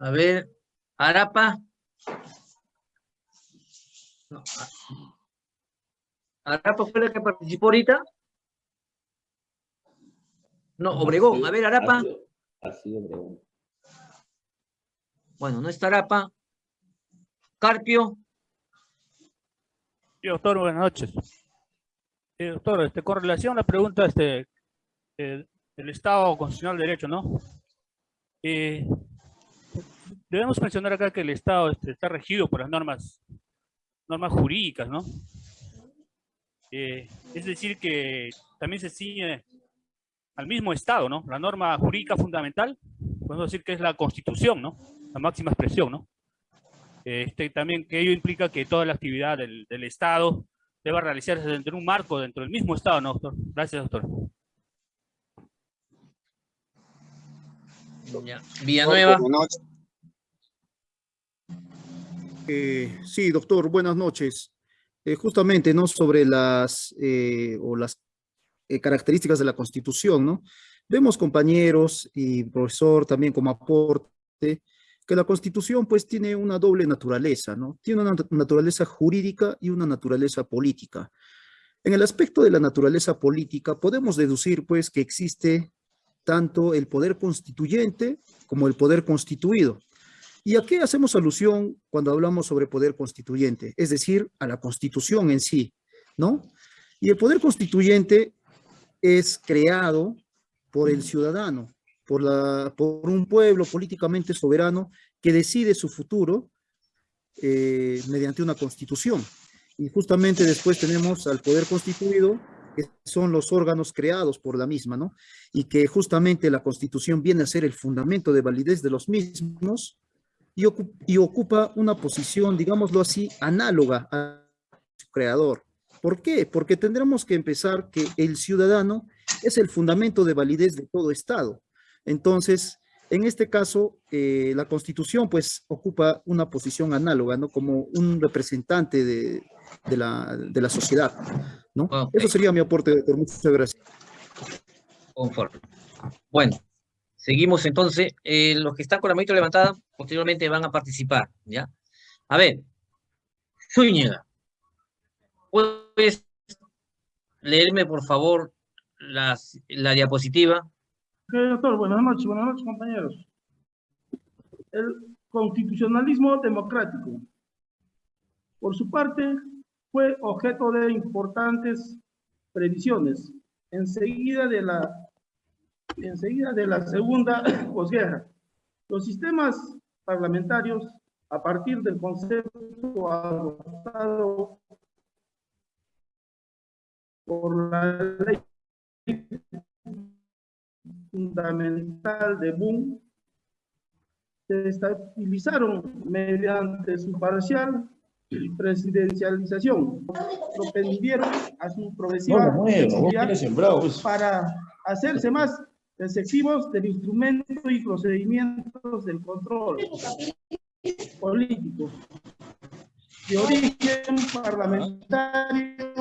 A ver, Arapa. No, Arapa fue la que participó ahorita. No, Obregón. A ver, Arapa. Así, Obregón. Bueno, no está Arapa. Carpio. Sí, doctor, buenas noches. Sí, doctor, este, con relación a la pregunta este, eh, del Estado Constitucional de Derecho, ¿no? Eh, debemos mencionar acá que el Estado este, está regido por las normas, normas jurídicas, ¿no? Eh, es decir, que también se ciñe al mismo Estado, ¿no? La norma jurídica fundamental, podemos decir que es la Constitución, ¿no? La máxima expresión, ¿no? Este, también que ello implica que toda la actividad del, del Estado deba realizarse dentro de un marco, dentro del mismo Estado, ¿no, doctor? Gracias, doctor. Ya. Villanueva. Eh, sí, doctor, buenas noches. Eh, justamente, ¿no? Sobre las, eh, o las eh, características de la Constitución, ¿no? Vemos, compañeros y profesor, también como aporte, que la Constitución, pues, tiene una doble naturaleza, ¿no? Tiene una nat- naturaleza jurídica y una naturaleza política. En el aspecto de la naturaleza política, podemos deducir, pues, que existe tanto el poder constituyente como el poder constituido. ¿Y a qué hacemos alusión cuando hablamos sobre poder constituyente? Es decir, a la constitución en sí, ¿no? Y el poder constituyente es creado por el ciudadano, por, la, por un pueblo políticamente soberano que decide su futuro eh, mediante una constitución. Y justamente después tenemos al poder constituido, que son los órganos creados por la misma, ¿no? Y que justamente la constitución viene a ser el fundamento de validez de los mismos y, ocu- y ocupa una posición, digámoslo así, análoga a su creador. ¿Por qué? Porque tendremos que empezar que el ciudadano es el fundamento de validez de todo Estado. Entonces, en este caso, eh, la Constitución pues ocupa una posición análoga, ¿no? Como un representante de, de la, de la sociedad, ¿no? Ok. Eso sería mi aporte, doctor. Muchas gracias. Conforme. Bueno, seguimos entonces. Eh, los que están con la manito levantada, posteriormente van a participar, ¿ya? A ver, Zúñiga, ¿puedes leerme, por favor, las, la diapositiva? Ok, doctor, buenas noches, buenas noches, compañeros. El constitucionalismo democrático, por su parte, fue objeto de importantes previsiones enseguida de la, enseguida de la segunda posguerra. Los sistemas parlamentarios, a partir del concepto adoptado por la ley fundamental de Boom se estabilizaron mediante su parcial presidencialización, propendieron a su progresiva sembrado. pues. para hacerse más efectivos del instrumento y procedimientos del control político de origen parlamentario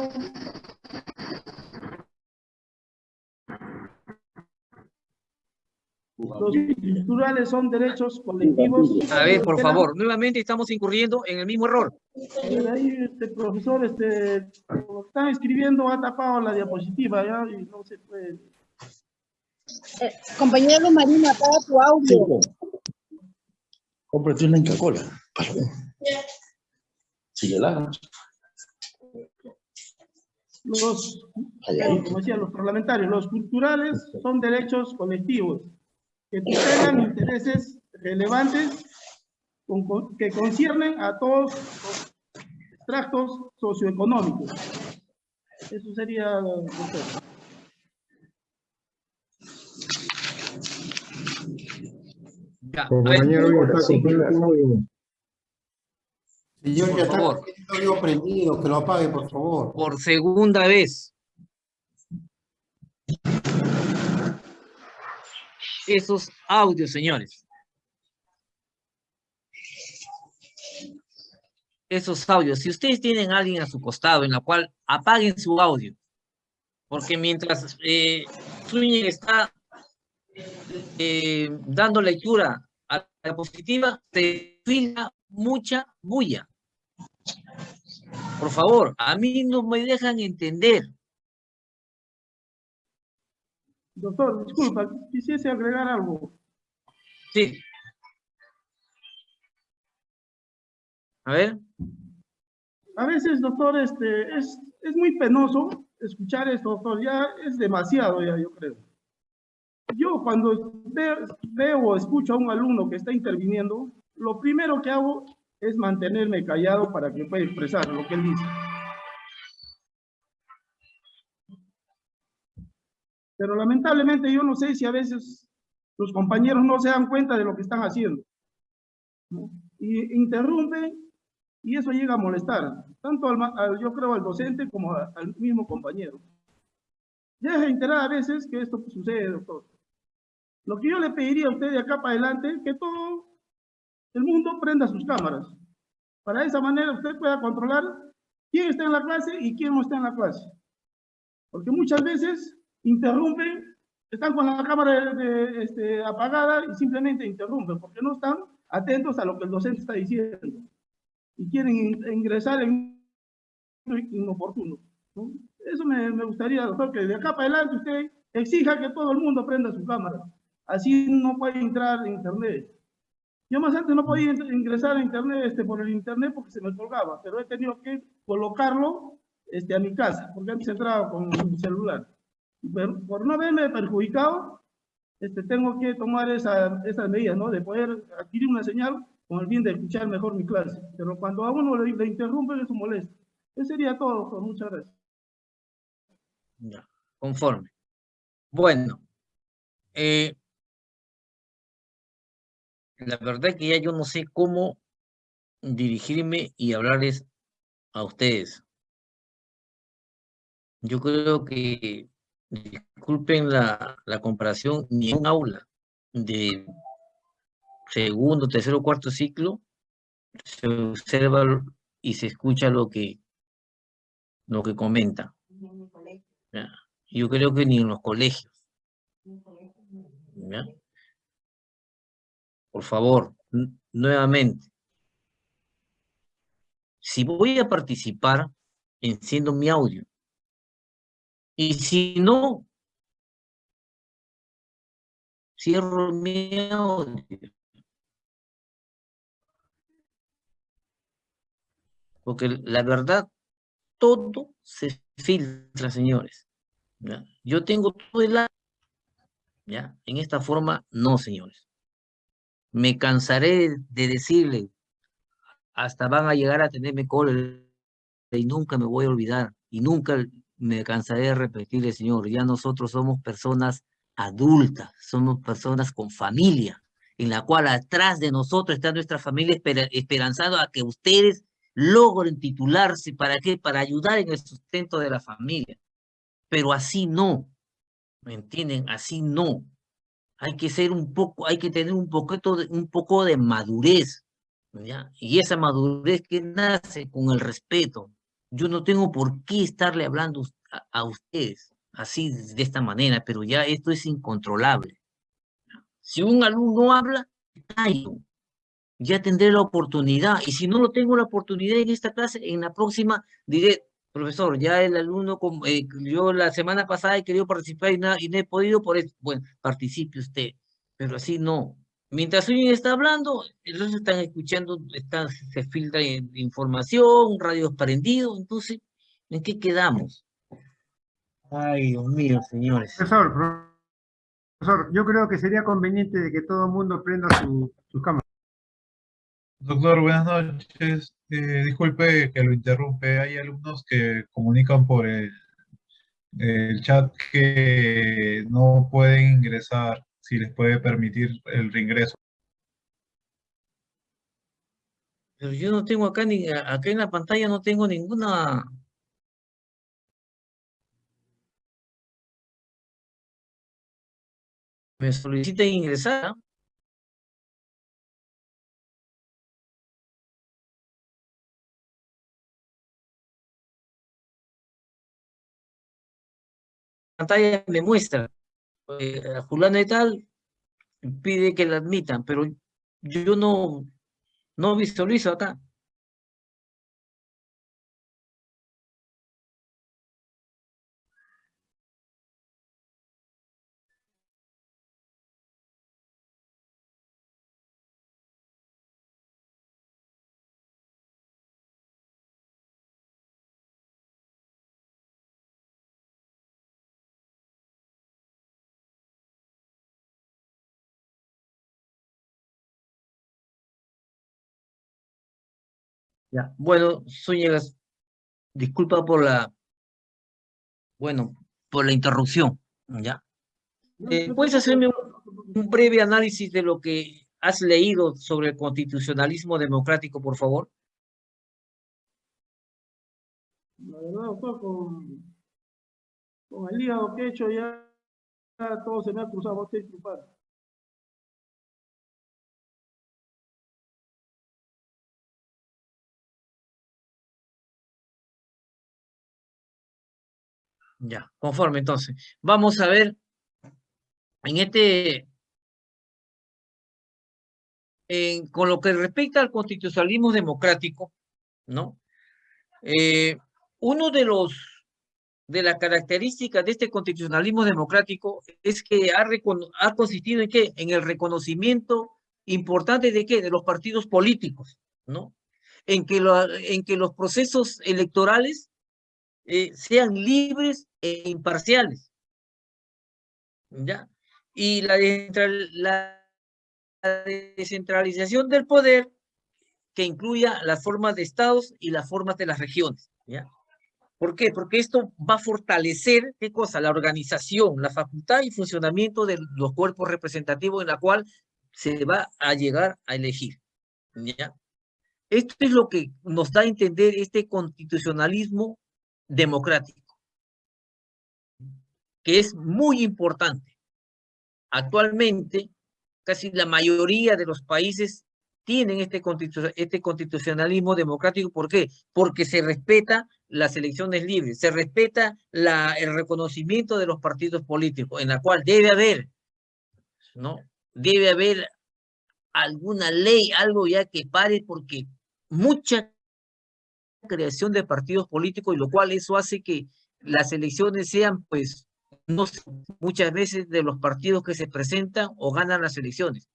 Los culturales son derechos colectivos. A ver, por favor, nuevamente estamos incurriendo en el mismo error. Ahí, este profesor, este, lo están escribiendo, ha tapado la diapositiva, ya, y no se puede. Eh, compañero Marina, apaga tu audio. Cinco. Cómprate una Inca Cola. Sigue la. Los, como decía, los parlamentarios, los culturales son derechos colectivos que tutelan intereses relevantes con- con- que conciernen a todos los extractos socioeconómicos. Eso sería, doctor. Ya, Compañero, está sí. Señor, Por ya está favor. prendido, que lo apague, por favor. por segunda vez. Esos audios, señores. Esos audios. Si ustedes tienen alguien a su costado en la cual apaguen su audio, porque mientras eh, está eh, dando lectura a la diapositiva, se filtra mucha bulla. Por favor, a mí no me dejan entender. Doctor, disculpa, quisiese agregar algo. Sí. A ver. A veces, doctor, este, es, es muy penoso escuchar esto, doctor. Ya es demasiado, ya yo creo. Yo cuando veo, veo o escucho a un alumno que está interviniendo, lo primero que hago es mantenerme callado para que pueda expresar lo que él dice. Pero lamentablemente yo no sé si a veces los compañeros no se dan cuenta de lo que están haciendo. ¿no? Y interrumpen y eso llega a molestar, tanto al, al- yo creo al docente como a- al mismo compañero. Ya es enterada a veces que esto sucede, doctor. Lo que yo le pediría a usted de acá para adelante, que todo el mundo prenda sus cámaras. Para esa manera usted pueda controlar quién está en la clase y quién no está en la clase. Porque muchas veces interrumpen, están con la cámara de- de, este, apagada y simplemente interrumpen, porque no están atentos a lo que el docente está diciendo. Y quieren in- ingresar en inoportuno. ¿no? Eso me, me gustaría, doctor, que de acá para adelante usted exija que todo el mundo prenda su cámara. Así no puede entrar en internet. Yo más antes no podía ingresar a internet este, por el internet porque se me colgaba, pero he tenido que colocarlo este, a mi casa, porque antes entraba con mi celular. Por no haberme perjudicado, este, tengo que tomar esa, esas medidas, ¿no? De poder adquirir una señal con el fin de escuchar mejor mi clase. Pero cuando a uno le, le interrumpen, eso molesta. Eso sería todo, doctor. Muchas gracias. Conforme. Bueno, eh, la verdad es que ya yo no sé cómo dirigirme y hablarles a ustedes. Yo creo que, disculpen la, comparación, ni en aula de segundo, tercero, cuarto ciclo se observa y se escucha lo que, lo que comenta. Yo creo que ni en los colegios. ¿ya? Por favor, nuevamente. Si voy a participar, enciendo mi audio. Y si no, cierro mi audio. Porque la verdad, todo se filtra, señores. Yo tengo todo el a- ¿ya? En esta forma, no, señores. Me cansaré de decirle, hasta van a llegar a tenerme cólera y nunca me voy a olvidar y nunca me cansaré de repetirle, señor, ya nosotros somos personas adultas, somos personas con familia, en la cual atrás de nosotros está nuestra familia esperanzado a que ustedes logren titularse, ¿para qué? Para ayudar en el sustento de la familia. Pero así no, ¿me entienden? Así no. Hay que ser un poco, hay que tener un poquito de, un poco de madurez, ¿ya? Y esa madurez que nace con el respeto. Yo no tengo por qué estarle hablando a, ustedes así de esta manera, pero ya esto es incontrolable. Si un alumno habla. Ya tendré la oportunidad. Y si no lo tengo la oportunidad en esta clase, en la próxima diré, profesor, ya el alumno, eh, yo la semana pasada he querido participar y, na- y no he podido, por eso, bueno, participe usted. Pero así no. Mientras alguien está hablando, ellos están escuchando, están, se filtra in- información, radios prendidos, entonces, ¿en qué quedamos? Ay, Dios mío, señores. Profesor, profesor, yo creo que sería conveniente de que todo el mundo prenda su, sus cámaras. Doctor, buenas noches. Eh, disculpe que lo interrumpe. Hay alumnos que comunican por el, el chat que no pueden ingresar, si les puede permitir el reingreso. Pero yo no tengo acá, ni, acá en la pantalla no tengo ninguna... Me solicitan ingresar. pantalla me muestra, eh, a fulano y tal, pide que la admitan, pero yo no, no visualizo acá. Ya, bueno, Zúñigas, disculpa por la, bueno, por la interrupción, ¿ya? Eh, ¿Puedes hacerme un, un breve análisis de lo que has leído sobre el constitucionalismo democrático, por favor? La verdad, doctor, con, con el hígado que he hecho ya, ya todo se me ha cruzado, voy a Ya, conforme entonces. Vamos a ver en este, en- con lo que respecta al constitucionalismo democrático, ¿no? Eh, uno de los, de las características de este constitucionalismo democrático es que ha, ha consistido en qué? En el reconocimiento importante de qué? De los partidos políticos, ¿no? En que, lo- en que los procesos electorales eh, sean libres e imparciales. ¿Ya? Y la, la descentralización del poder que incluya las formas de estados y las formas de las regiones. ¿ya? ¿Por qué? Porque esto va a fortalecer, ¿qué cosa? La organización, la facultad y funcionamiento de los cuerpos representativos en la cual se va a llegar a elegir. ¿ya? Esto es lo que nos da a entender este constitucionalismo democrático, que es muy importante. Actualmente, casi la mayoría de los países tienen este, constitu- este constitucionalismo democrático. ¿Por qué? Porque se respeta las elecciones libres, se respeta la, el reconocimiento de los partidos políticos, en la cual debe haber, ¿no? Debe haber alguna ley, algo ya que pare, porque mucha creación de partidos políticos, y lo cual eso hace que las elecciones sean, pues, no sé, muchas veces de los partidos que se presentan o ganan las elecciones.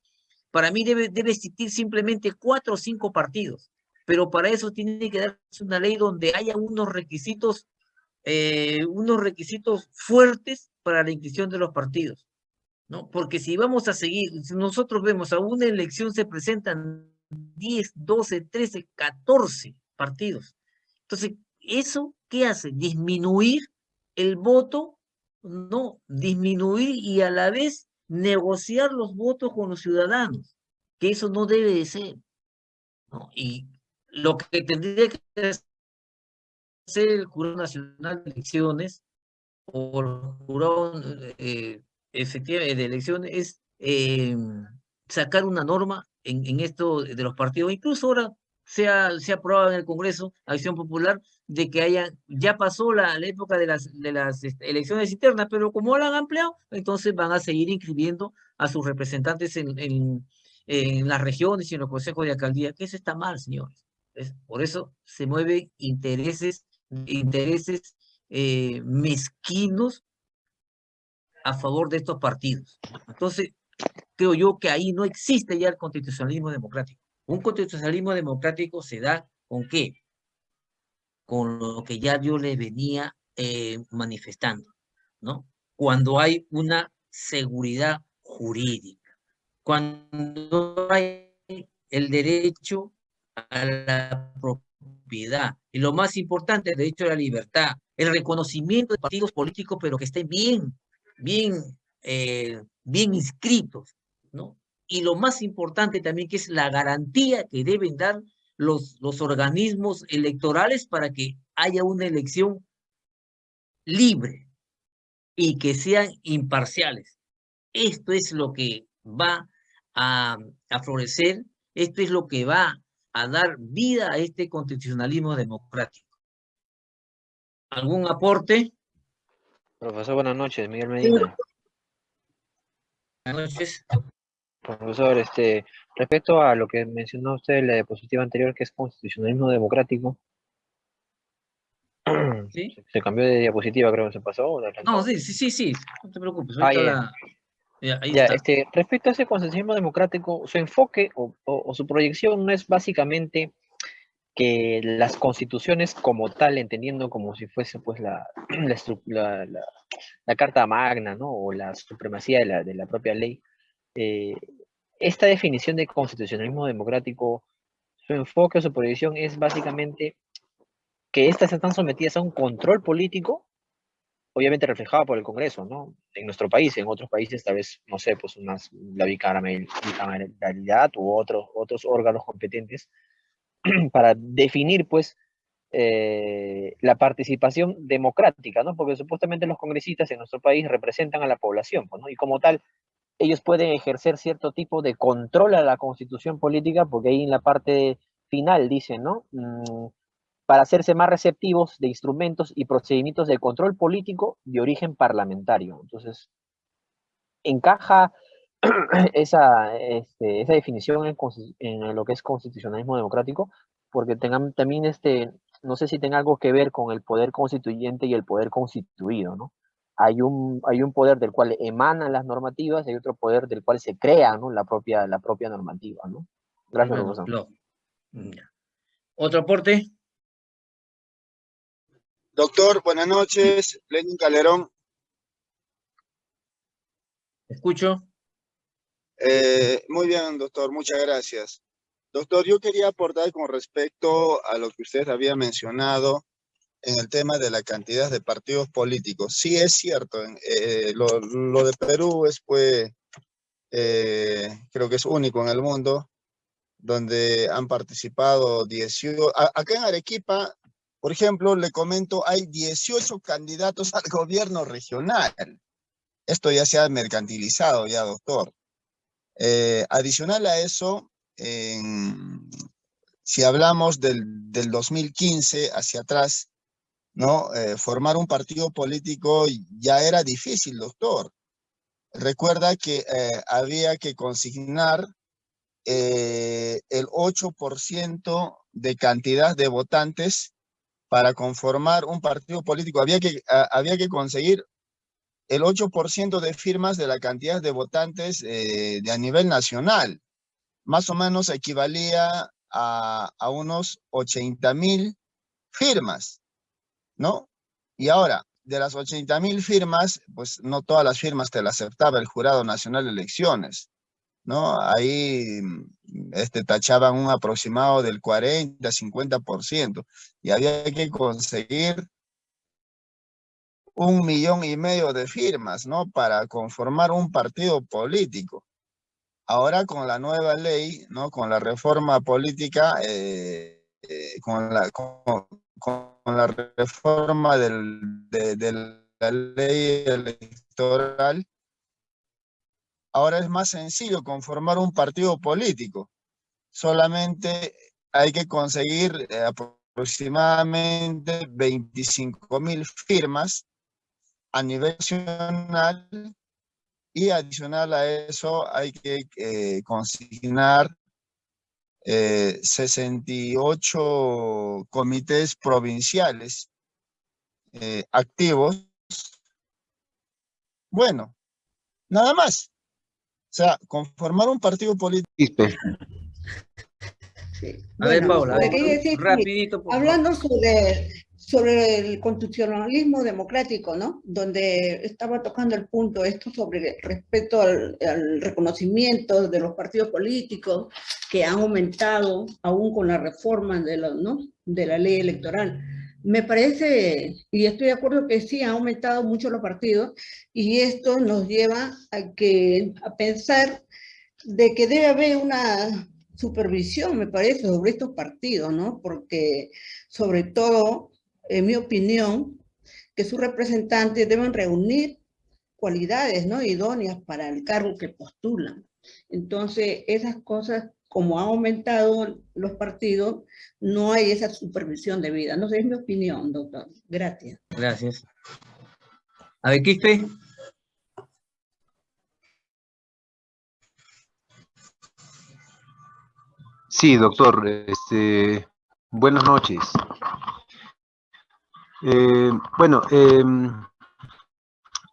Para mí debe, debe existir simplemente cuatro o cinco partidos, pero para eso tiene que darse una ley donde haya unos requisitos, eh, unos requisitos fuertes para la inscripción de los partidos, ¿no? Porque si vamos a seguir, nosotros vemos a una elección se presentan 10, 12, 13, 14 partidos. Entonces, ¿eso qué hace? Disminuir el voto, no, disminuir y a la vez negociar los votos con los ciudadanos, que eso no debe de ser. Y lo que tendría que hacer el Jurado Nacional de Elecciones o el Jurado eh, de Elecciones es eh, sacar una norma en, en esto de los partidos, incluso ahora se ha, aprobado en el Congreso, Acción Popular, de que haya, ya pasó la, la época de las, de las este, elecciones internas, pero como la han ampliado, entonces van a seguir inscribiendo a sus representantes en, en, en las regiones y en los consejos de alcaldía, que eso está mal, señores. Es, por eso se mueven intereses, intereses eh, mezquinos a favor de estos partidos. Entonces, creo yo que ahí no existe ya el constitucionalismo democrático. Un constitucionalismo democrático se da con qué? Con lo que ya yo le venía eh, manifestando, ¿no? Cuando hay una seguridad jurídica, cuando hay el derecho a la propiedad, y lo más importante, el derecho a la libertad, el reconocimiento de partidos políticos, pero que estén bien, bien, eh, bien inscritos, ¿no? Y lo más importante también que es la garantía que deben dar los, los organismos electorales para que haya una elección libre y que sean imparciales. Esto es lo que va a, a florecer, esto es lo que va a dar vida a este constitucionalismo democrático. ¿Algún aporte? Profesor, buenas noches, Miguel Medina. Buenas noches. Profesor, este, respecto a lo que mencionó usted en la diapositiva anterior, que es constitucionalismo democrático, ¿Sí? se, cambió de diapositiva, creo que se pasó. No, sí, sí, sí, sí, no te preocupes. Ah, ya. la- ya, ahí Ya, está. este, respecto a ese constitucionalismo democrático, su enfoque o, o- o su proyección no es básicamente que las constituciones como tal, entendiendo como si fuese pues la, la, estru- la- la- la Carta Magna, ¿no? O la supremacía de la, de la propia ley, eh, esta definición de constitucionalismo democrático, su enfoque o su proyección es básicamente que éstas están sometidas a un control político obviamente reflejado por el Congreso, ¿no? En nuestro país, en otros países tal vez, no sé, pues unas, la bicameral- bicameralidad u otros, otros órganos competentes para definir, pues, eh, la participación democrática, ¿no? Porque supuestamente los congresistas en nuestro país representan a la población, pues. Y como tal, ellos pueden ejercer cierto tipo de control a la constitución política, porque ahí en la parte final dicen, ¿no? Mm, para hacerse más receptivos de instrumentos y procedimientos de control político de origen parlamentario. Entonces, encaja esa, este, esa definición en, lo que es constitucionalismo democrático, porque tengan también, este, no sé si tenga algo que ver con el poder constituyente y el poder constituido, ¿no? Hay un, hay un poder del cual emanan las normativas y hay otro poder del cual se crea, ¿no? La propia, la propia normativa, ¿no? Gracias, Bueno, profesor. lo- ya. ¿Otro aporte? Doctor, buenas noches. Lenin Calderón. Escucho. Eh, muy bien, doctor, muchas gracias. Doctor, yo quería aportar con respecto a lo que usted había mencionado en el tema de la cantidad de partidos políticos. Sí, es cierto, eh, lo, lo de Perú es, pues, eh, creo que es único en el mundo, donde han participado 18, a- acá en Arequipa, por ejemplo, le comento, hay 18 candidatos al gobierno regional. Esto ya se ha mercantilizado ya, doctor. Eh, adicional a eso, en- si hablamos del, del 2015 hacia atrás, ¿no? Eh, formar un partido político ya era difícil, doctor. Recuerda que eh, había que consignar eh, el 8% de cantidad de votantes para conformar un partido político. Había que, a- había que conseguir el 8% de firmas de la cantidad de votantes eh, de a nivel nacional. Más o menos equivalía a, a unos 80 mil firmas, ¿no? Y ahora, de las 80 mil firmas, pues no todas las firmas te las aceptaba el Jurado Nacional de Elecciones, ¿no? Ahí mm, este, tachaban un aproximado del 40, 50%, y había que conseguir un millón y medio de firmas, ¿no? Para conformar un partido político. Ahora con la nueva ley, ¿no? Con la reforma política, eh, eh, con, la, la reforma del, de, la ley electoral, ahora es más sencillo conformar un partido político. Solamente hay que conseguir eh, aproximadamente 25 mil firmas a nivel nacional y adicional a eso hay que eh, consignar eh, 68 comités provinciales eh, activos. Bueno, nada más. O sea, conformar un partido político. A ver, Bueno, Paula, es que, rapidito, por favor. Hablando sobre, sobre el constitucionalismo democrático, ¿no? Donde estaba tocando el punto esto sobre respecto al, al reconocimiento de los partidos políticos que han aumentado aún con la reforma de la, ¿no? de la ley electoral. Me parece, y estoy de acuerdo que sí, han aumentado mucho los partidos y esto nos lleva a, que, a pensar de que debe haber una supervisión, me parece, sobre estos partidos, ¿no? Porque, sobre todo, en mi opinión, que sus representantes deben reunir cualidades, ¿no? Idóneas para el cargo que postulan. Entonces, esas cosas, como han aumentado los partidos, no hay esa supervisión debida. No sé, es mi opinión, doctor. Gracias. Gracias. A ver, Quispe. Sí, doctor. Este, buenas noches. Eh, bueno, eh,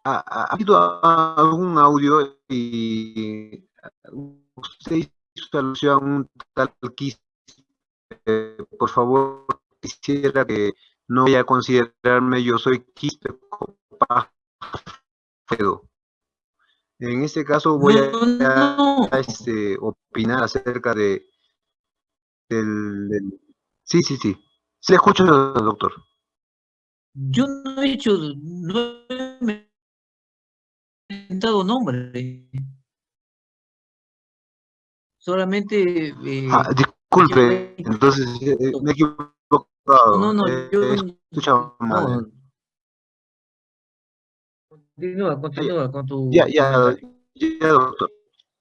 ha, ha habido algún audio y usted hizo alusión a un tal quiste. Eh, por favor, quisiera que no vaya a considerarme, yo soy quiste En este caso voy a, no. a, este, opinar acerca de del, del, Sí, sí, sí. Se le escucho, doctor. Yo no he hecho, no he inventado nombre. Solamente... Eh, ah, disculpe, entonces eh, me he equivocado. No, no, eh, yo... Escuchaba mal. Continúa, continúa con tu... Ya, ya, ya, doctor.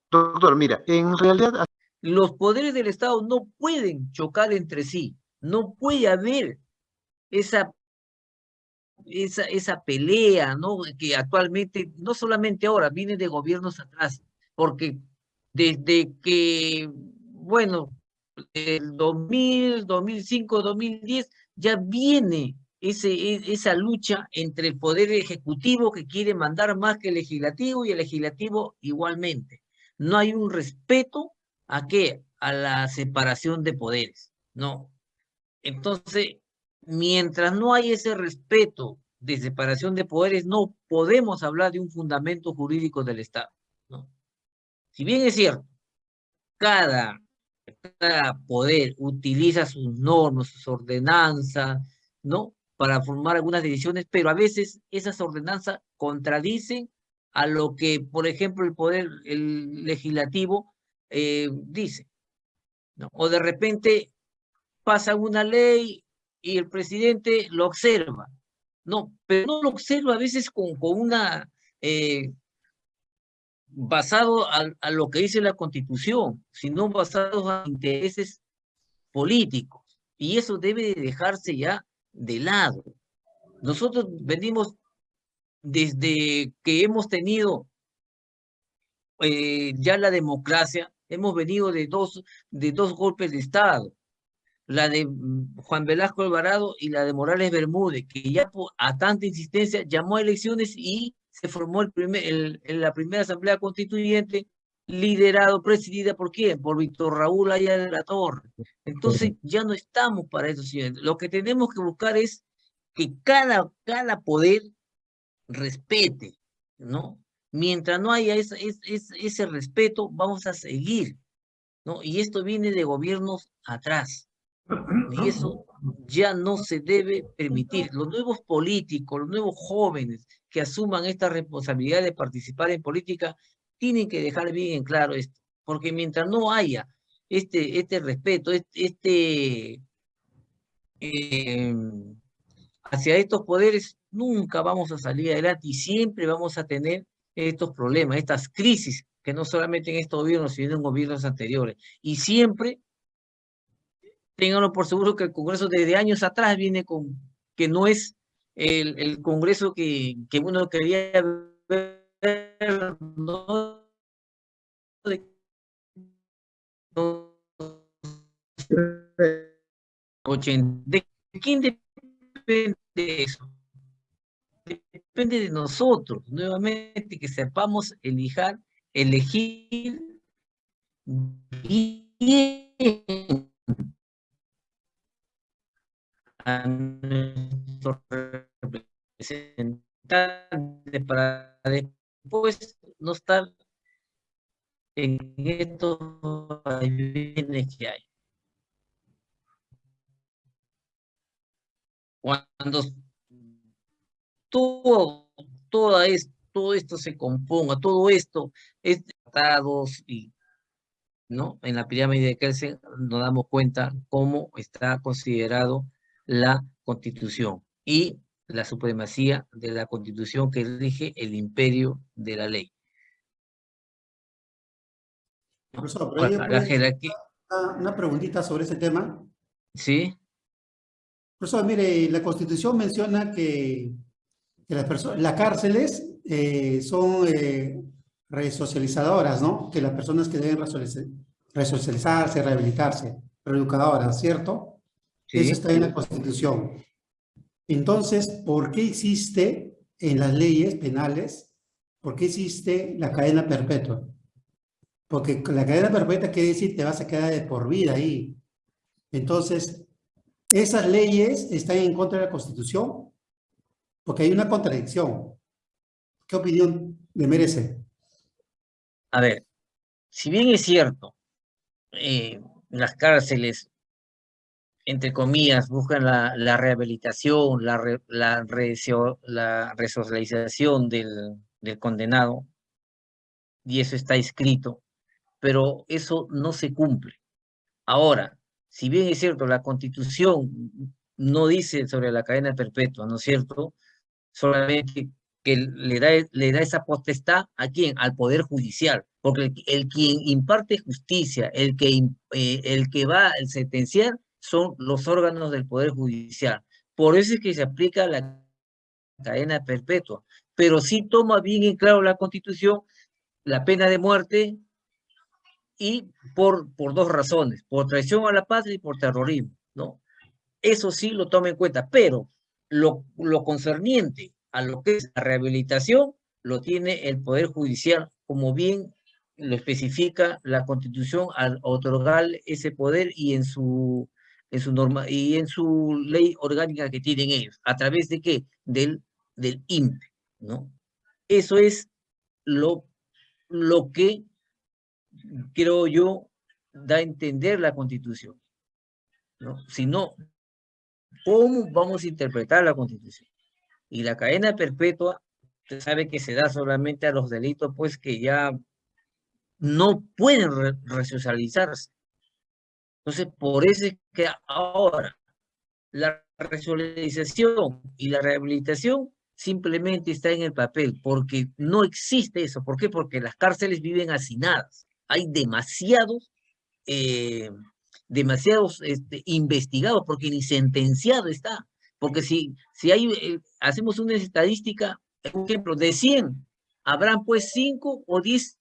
Doctor, mira, en realidad... Los poderes del Estado no pueden chocar entre sí. No puede haber esa esa, esa pelea, ¿no? Que actualmente, no solamente ahora, viene de gobiernos atrás, porque desde que, bueno, el 2000, 2005, 2010, ya viene ese, e, esa lucha entre el poder ejecutivo que quiere mandar más que el legislativo y el legislativo igualmente. No hay un respeto a qué? A la separación de poderes, ¿no? Entonces, mientras no hay ese respeto de separación de poderes, no podemos hablar de un fundamento jurídico del Estado. ¿no? Si bien es cierto, cada, cada poder utiliza sus normas, sus ordenanzas, ¿no? Para formar algunas decisiones, pero a veces esas ordenanzas contradicen a lo que, por ejemplo, el poder el legislativo eh, dice. ¿no? O de repente pasa una ley y el presidente lo observa. No, pero no lo observa a veces con, con una... Eh, basado a, lo que dice la Constitución, sino basado a intereses políticos. Y eso debe dejarse ya de lado. Nosotros venimos desde que hemos tenido eh, ya la democracia, hemos venido de dos, de dos golpes de Estado la de Juan Velasco Alvarado y la de Morales Bermúdez, que ya a tanta insistencia llamó a elecciones y se formó el primer, el, la primera asamblea constituyente liderado, presidida por quién? Por Víctor Raúl Aya de la Torre. Entonces ya no estamos para eso, señores. Lo que tenemos que buscar es que cada, cada poder respete, ¿no? Mientras no haya ese, ese, ese respeto, vamos a seguir, ¿no? Y esto viene de gobiernos atrás. Y eso ya no se debe permitir. Los nuevos políticos, los nuevos jóvenes que asuman esta responsabilidad de participar en política, tienen que dejar bien en claro esto. Porque mientras no haya este, este respeto, este, eh, hacia estos poderes, nunca vamos a salir adelante y siempre vamos a tener estos problemas, estas crisis, que no solamente en estos gobiernos, sino en gobiernos anteriores. Y siempre ténganlo por seguro que el Congreso desde años atrás viene con que no es el, Congreso que, que uno quería ver, ¿no? De, ¿De quién depende eso? Depende de nosotros, nuevamente, que sepamos elijar, elegir bien a nuestros representantes para después no estar en estos bienes que hay. Cuando todo, esto, todo esto se componga, todo esto es tratados y ¿no? En la pirámide de Kelsen nos damos cuenta cómo está considerado la Constitución y la supremacía de la Constitución que rige el imperio de la ley. Profesor, la jerarquía... una, preguntita sobre ese tema. Sí. Profesor, mire, la Constitución menciona que, que las, personas, las cárceles eh, son eh, resocializadoras, ¿no? Que las personas que deben resocializarse, rehabilitarse, reeducadora, ¿cierto? Sí. Eso está en la Constitución. Entonces, ¿por qué existe en las leyes penales, por qué existe la cadena perpetua? Porque la cadena perpetua quiere decir te vas a quedar de por vida ahí. Entonces, esas leyes están en contra de la Constitución porque hay una contradicción. ¿Qué opinión le merece? A ver, si bien es cierto, eh, las cárceles, entre comillas, buscan la, rehabilitación, la, re- la, la resocialización del, del condenado, y eso está escrito, pero eso no se cumple. Ahora, si bien es cierto, la Constitución no dice sobre la cadena perpetua, ¿no es cierto? Solamente que le da, le da esa potestad a quién? Al Poder Judicial, porque el, quien imparte justicia, el que, eh, el que va a sentenciar son los órganos del Poder Judicial. Por eso es que se aplica la cadena perpetua, pero sí toma bien en claro la Constitución la pena de muerte y por, por dos razones, por traición a la patria y por terrorismo, ¿no? Eso sí lo toma en cuenta, pero lo, lo concerniente a lo que es la rehabilitación lo tiene el Poder Judicial, como bien lo especifica la Constitución al otorgar ese poder y en su, en su norma y en su ley orgánica que tienen ellos, a través de qué? Del, del INPE, ¿no? Eso es lo, lo que creo yo da a entender la Constitución, ¿no? Si no, ¿cómo vamos a interpretar la Constitución? Y la cadena perpetua, usted sabe que se da solamente a los delitos, pues, que ya no pueden re-. Entonces, por eso es que ahora la resocialización y la rehabilitación simplemente está en el papel, porque no existe eso. ¿Por qué? Porque las cárceles viven hacinadas. Hay demasiados, eh, demasiados este, investigados, porque ni sentenciado está. Porque si, si hay, eh, hacemos una estadística, por ejemplo, de 100, habrán pues 5 o 10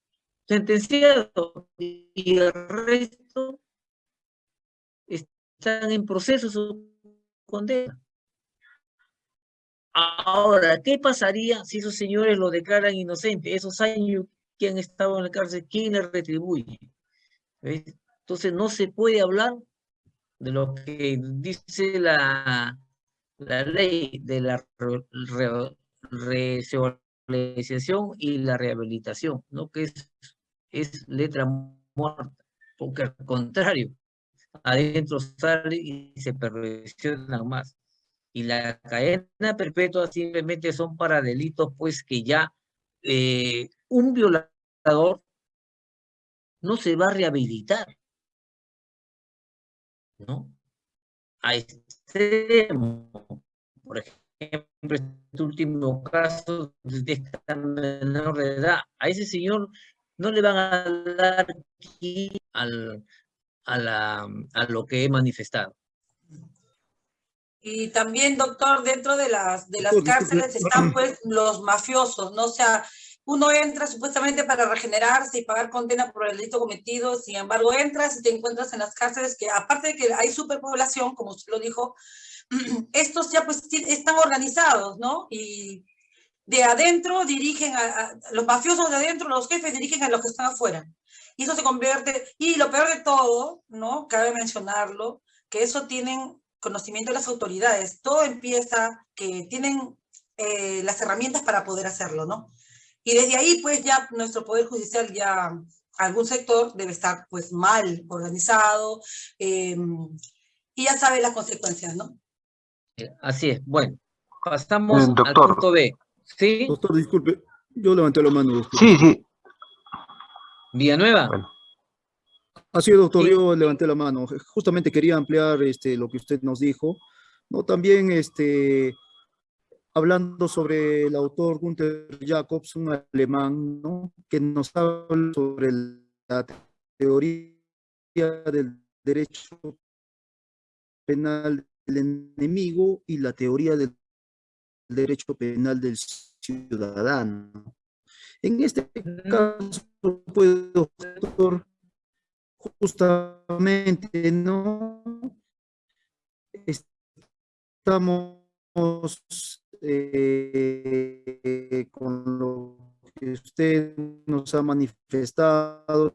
sentenciados y el resto están en proceso su condena. Ahora, ¿qué pasaría si esos señores lo declaran inocente? Esos años que han estado en la cárcel, ¿quién les retribuye? ¿Ves? Entonces no se puede hablar de lo que dice la, la ley de la re- re- resocialización y la rehabilitación, ¿no? Que es, es letra muerta, porque al contrario, adentro sale y se perfeccionan más. Y la cadena perpetua simplemente son para delitos, pues que ya eh, un violador no se va a rehabilitar, ¿no? A extremo. Por ejemplo, este último caso de esta menor de edad, a ese señor no le van a dar aquí al, a, la, a lo que he manifestado. Y también, doctor, dentro de las, de las Doctor, disculpe. cárceles están pues los mafiosos, ¿no? O sea, uno entra supuestamente para regenerarse y pagar condena por el delito cometido, sin embargo entras y te encuentras en las cárceles que aparte de que hay superpoblación, como usted lo dijo, estos ya pues están organizados, ¿no? Y de adentro dirigen a, a- los mafiosos de adentro, los jefes dirigen a los que están afuera. Y eso se convierte, y lo peor de todo, ¿no? Cabe mencionarlo, que eso tienen conocimiento de las autoridades. Todo empieza que tienen eh, las herramientas para poder hacerlo, ¿no? Y desde ahí, pues ya nuestro Poder Judicial ya, algún sector debe estar pues mal organizado eh, y ya sabe las consecuencias, ¿no? Eh, Así es. Bueno, pasamos Eh, al doctor. punto B. ¿Sí? Doctor, disculpe, yo levanté la mano. Doctor. Sí, sí. Villanueva. Bueno. Así es, doctor, Sí. yo levanté la mano. Justamente quería ampliar este, lo que usted nos dijo. ¿no? También este, hablando sobre el autor Gunther Jacobs, un alemán, ¿no? que nos habla sobre la teoría del derecho penal del enemigo y la teoría del derecho penal del ciudadano. En este caso, doctor, justamente, ¿no? Estamos eh, con lo que usted nos ha manifestado,